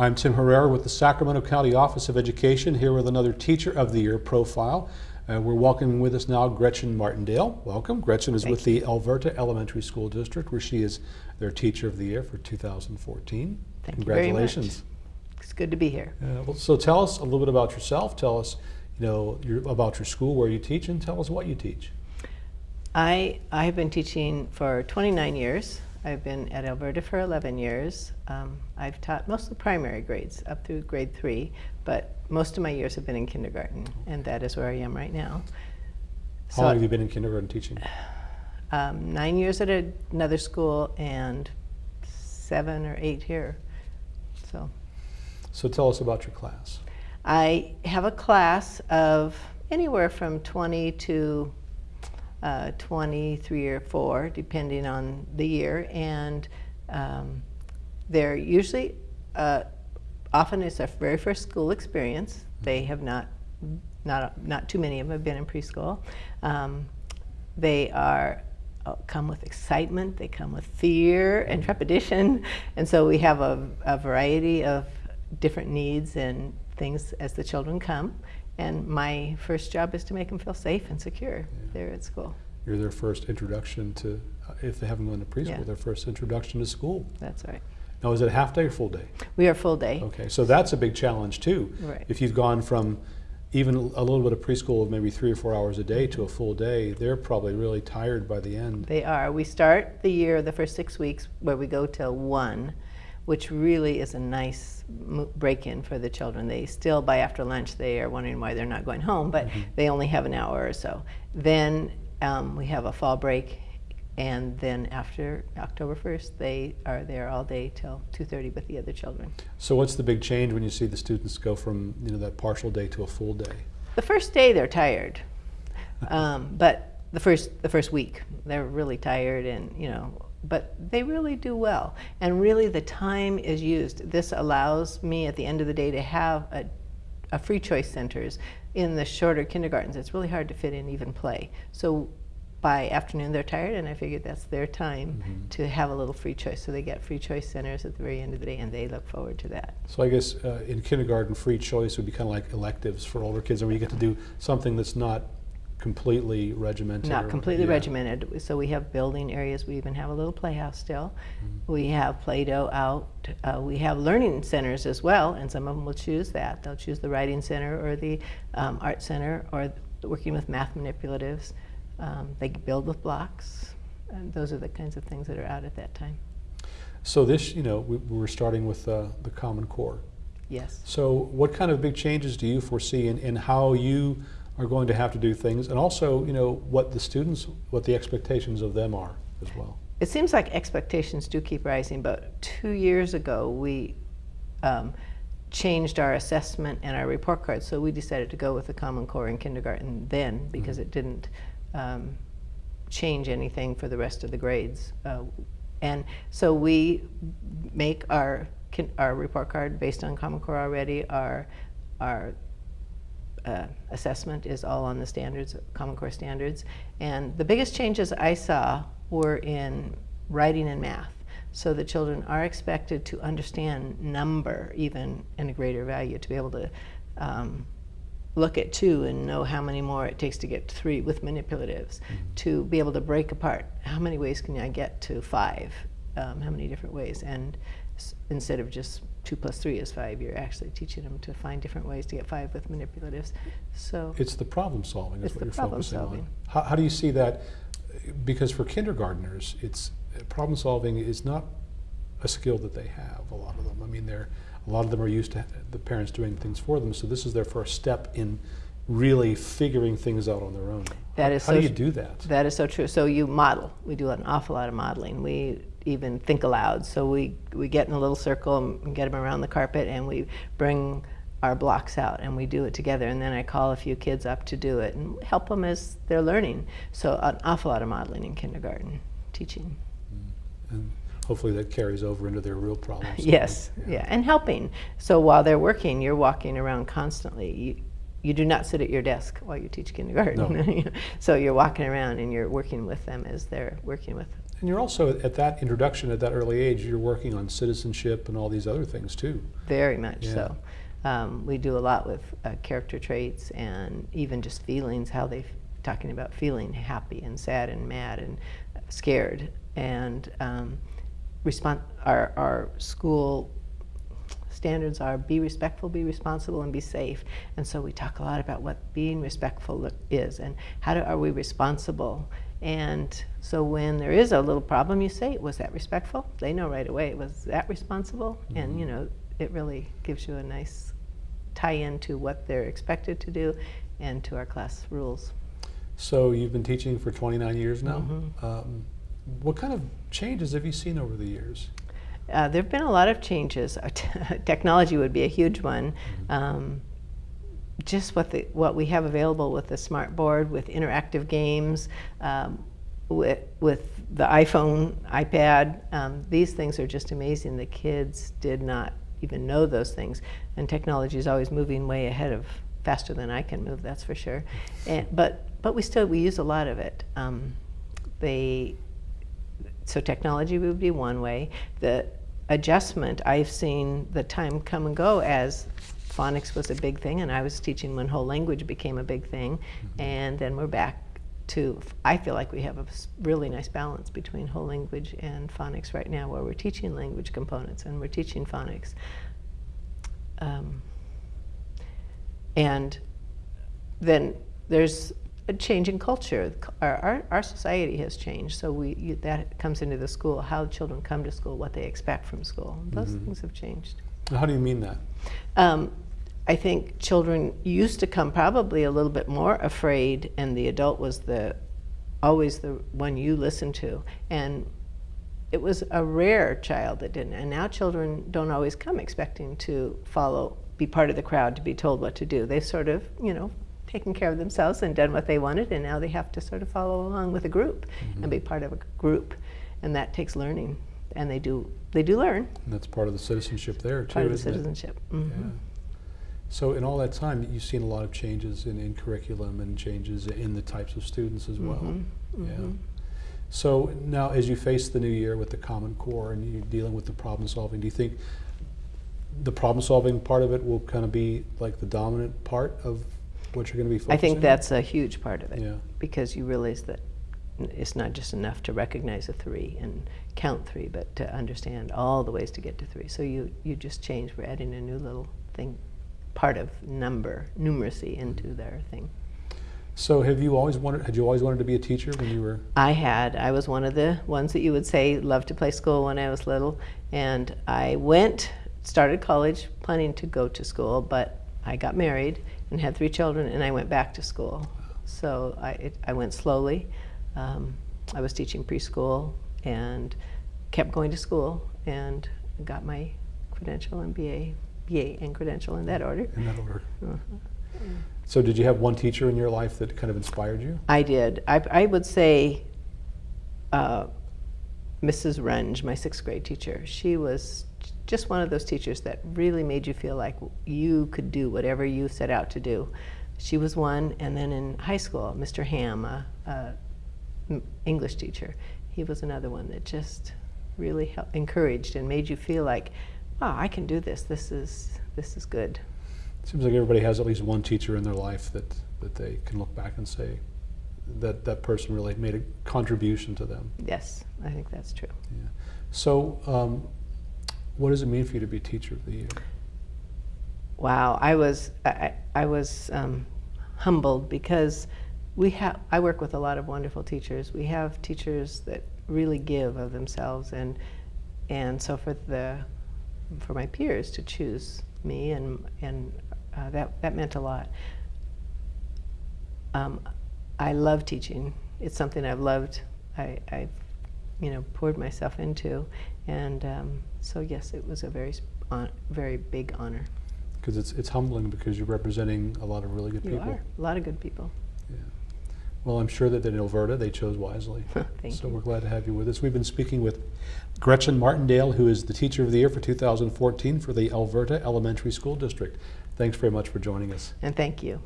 I'm Tim Herrera with the Sacramento County Office of Education, here with another Teacher of the Year profile. Uh, we're welcoming with us now Gretchen Martindale. Welcome. Gretchen is Thank with the Elverta Elementary School District, where she is their Teacher of the Year for 2014. Thank you very much. Congratulations. It's good to be here. Uh, well, so tell us a little bit about yourself. Tell us, you know, your, about your school, where you teach, and tell us what you teach. I, I have been teaching for 29 years. I've been at Elverta for 11 years. Um, I've taught mostly primary grades up through grade three, but most of my years have been in kindergarten, and that is where I am right now. How long have you been in kindergarten teaching? Um, nine years at another school and seven or eight here. So So tell us about your class. I have a class of anywhere from 20 to uh, 23 or 4, depending on the year, and um, they're usually, uh, often it's their very first school experience. They have not, not, not too many of them have been in preschool. Um, they are uh, come with excitement, they come with fear and trepidation, and so we have a, a variety of different needs and things as the children come. And my first job is to make them feel safe and secure Yeah. there at school. You're their first introduction to, uh, if they haven't gone to preschool, Yeah. their first introduction to school. That's right. Now, is it a half day or full day? We are full day. Okay, so that's a big challenge too. Right. If you've gone from even a little bit of preschool of maybe three or four hours a day to a full day, they're probably really tired by the end. They are. We start the year, the first six weeks, where we go till one, which really is a nice break-in for the children. They still, by after lunch, they are wondering why they're not going home, but they only have an hour or so. Then um, we have a fall break, and then after October 1st, they are there all day till 2:30 with the other children. So what's the big change when you see the students go from you know that partial day to a full day? The first day they're tired, um, but the first the first week they're really tired and you know, but they really do well. And really, the time is used. This allows me at the end of the day to have a, a free choice centers in the shorter kindergartens. It's really hard to fit in even play. So. By afternoon, they're tired, and I figured that's their time Mhm. to have a little free choice. So they get free choice centers at the very end of the day, and they look forward to that. So I guess uh, in kindergarten, free choice would be kind of like electives for older kids, where you get to do something that's not completely regimented. Not completely yeah. regimented. So we have building areas. We even have a little playhouse still. Mm-hmm. We have Play-Doh out. Uh, we have learning centers as well, and some of them will choose that. They'll choose the writing center or the um, art center or working with math manipulatives. Um, they build with blocks. And those are the kinds of things that are out at that time. So this, you know, we, we're starting with uh, the Common Core. Yes. So what kind of big changes do you foresee in, in how you are going to have to do things, and also, you know, what the students, what the expectations of them are as well? It seems like expectations do keep rising, but two years ago we um, changed our assessment and our report cards. So we decided to go with the Common Core in kindergarten then because it didn't um, change anything for the rest of the grades. Uh, and so we make our our report card based on Common Core already. Our our uh, assessment is all on the standards, Common Core standards. And the biggest changes I saw were in writing and math. So the children are expected to understand number even in a greater value, to be able to um, look at two and know how many more it takes to get to three with manipulatives, to be able to break apart how many ways can I get to five, um, how many different ways. And instead of just two plus three is five, you're actually teaching them to find different ways to get five with manipulatives. So It's the problem solving is It's what the you're problem focusing solving. on. How, how do you see that? Because for kindergartners, it's problem solving is not a skill that they have. A lot of them. I mean, they're a lot of them are used to the parents doing things for them. So this is their first step in really figuring things out on their own. That how, is how so do you do that? That is so true. So you model. We do an awful lot of modeling. We even think aloud. So we, we get in a little circle and get them around the carpet and we bring our blocks out and we do it together. And then I call a few kids up to do it and help them as they're learning. So an awful lot of modeling in kindergarten teaching. Mm. And hopefully that carries over into their real problems. Yes, yeah. and helping. So while they're working, you're walking around constantly. You, you do not sit at your desk while you teach kindergarten. No. so you're walking around and you're working with them as they're working with. And you're also at that introduction at that early age, you're working on citizenship and all these other things too. Very much Yeah. so. Um, we do a lot with uh, character traits and even just feelings, how they talking about feeling happy and sad and mad and scared. And um, respon our, our school standards are be respectful, be responsible, and be safe. And so we talk a lot about what being respectful is and how do, are we responsible. And so when there is a little problem, you say, was that respectful? They know right away, it was that responsible? And you know, it really gives you a nice tie-in to what they're expected to do and to our class rules. So you've been teaching for 29 years now. Mhm. Um, what kind of changes have you seen over the years? Uh, there have been a lot of changes. Technology would be a huge one. Um, just what the what we have available with the smart board, with interactive games, um, with with the iPhone, iPad. Um, these things are just amazing. The kids did not even know those things, and technology is always moving way ahead of faster than I can move. That's for sure. And, but but we still we use a lot of it. Um, they so technology would be one way. The adjustment, I've seen the time come and go as phonics was a big thing, and I was teaching when whole language became a big thing, and then we're back to. I feel like we have a really nice balance between whole language and phonics right now, where we're teaching language components and we're teaching phonics. Um, and then there's a change in culture. Our, our, our society has changed, so we, you, that comes into the school, how children come to school, what they expect from school. Those Mhm. things have changed. How do you mean that? Um, I think children used to come probably a little bit more afraid, and the adult was the always the one you listened to. And it was a rare child that didn't. And now children don't always come expecting to follow, be part of the crowd, to be told what to do. They've sort of, you know, taken care of themselves and done what they wanted, and now they have to sort of follow along with a group and be part of a group. And that takes learning. And they do, they do learn, And that's part of the citizenship there too. part of the citizenship. Mhm. Yeah. So in all that time, you've seen a lot of changes in, in curriculum and changes in the types of students as well. Mhm, Yeah. mhm. So now, as you face the new year with the Common Core and you're dealing with the problem solving, do you think the problem solving part of it will kind of be like the dominant part of what you're going to be focusing I think that's a huge part of it Yeah. because you realize that it's not just enough to recognize a three and count three, but to understand all the ways to get to three. So you, you just change, we're adding a new little thing, part of number, numeracy into mm-hmm. their thing. So have you always wanted? Had you always wanted to be a teacher when you were? I had. I was one of the ones that you would say loved to play school when I was little. And I went, started college planning to go to school, but I got married and had three children, and I went back to school. So I, it, I went slowly. Um, I was teaching preschool and kept going to school and got my credential and BA, BA and credential in that order. In that order. Uh-huh. So did you have one teacher in your life that kind of inspired you? I did. I, I would say uh, Mrs. Runge, my sixth grade teacher, she was just one of those teachers that really made you feel like you could do whatever you set out to do. She was one, and then in high school, Mr. Ham, a English teacher, he was another one that just really hel- encouraged and made you feel like, wow, I can do this. This is this is good. Seems like everybody has at least one teacher in their life that, that they can look back and say that that person really made a contribution to them. Yes, I think that's true. Yeah. So, um, what does it mean for you to be Teacher of the Year? Wow, I was I, I was um, humbled because we have I work with a lot of wonderful teachers. We have teachers that really give of themselves, and and so for the for my peers to choose me and and uh, that that meant a lot. Um, I love teaching. It's something I've loved. I, I've you know poured myself into, and um, so yes, it was a very very big honor. Because it's, it's humbling because you're representing a lot of really good You people. are. A lot of good people. Yeah. Well, I'm sure that in Elverta they chose wisely. Thank so you. we're glad to have you with us. We've been speaking with Gretchen Martindale, who is the Teacher of the Year for 2014 for the Elverta Elementary School District. Thanks very much for joining us. And thank you.